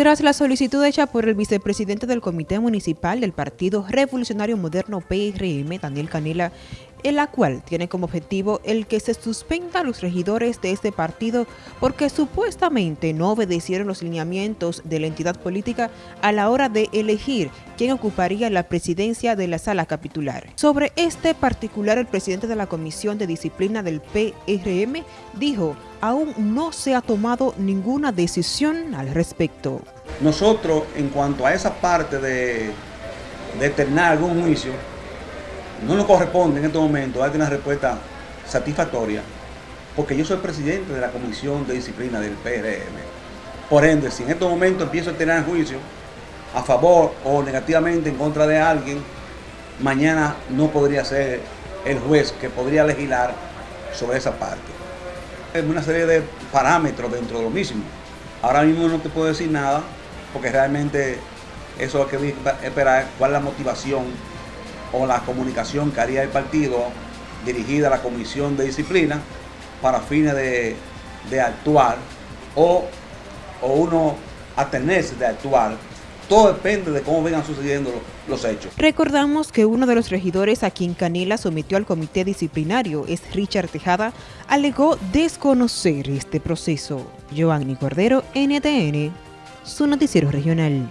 Tras la solicitud hecha por el vicepresidente del Comité Municipal del Partido Revolucionario Moderno PRM, Daniel Canela, en la cual tiene como objetivo el que se suspenda a los regidores de este partido porque supuestamente no obedecieron los lineamientos de la entidad política a la hora de elegir quién ocuparía la presidencia de la sala capitular. Sobre este particular, el presidente de la Comisión de Disciplina del PRM dijo aún no se ha tomado ninguna decisión al respecto. Nosotros, en cuanto a esa parte de determinar algún juicio, no nos corresponde en este momento dar una respuesta satisfactoria, porque yo soy presidente de la Comisión de Disciplina del PRM. Por ende, si en este momento empiezo a tener juicio a favor o negativamente en contra de alguien, mañana no podría ser el juez que podría legislar sobre esa parte una serie de parámetros dentro de lo mismo. Ahora mismo no te puedo decir nada, porque realmente eso es lo que esperar cuál es la motivación o la comunicación que haría el partido dirigida a la comisión de disciplina para fines de, actuar o, o uno atenerse de actuar todo depende de cómo vengan sucediendo los, hechos. Recordamos que uno de los regidores a quien Canela sometió al comité disciplinario es Richard Tejada, alegó desconocer este proceso. Joanny Cordero, NTN, su noticiero regional.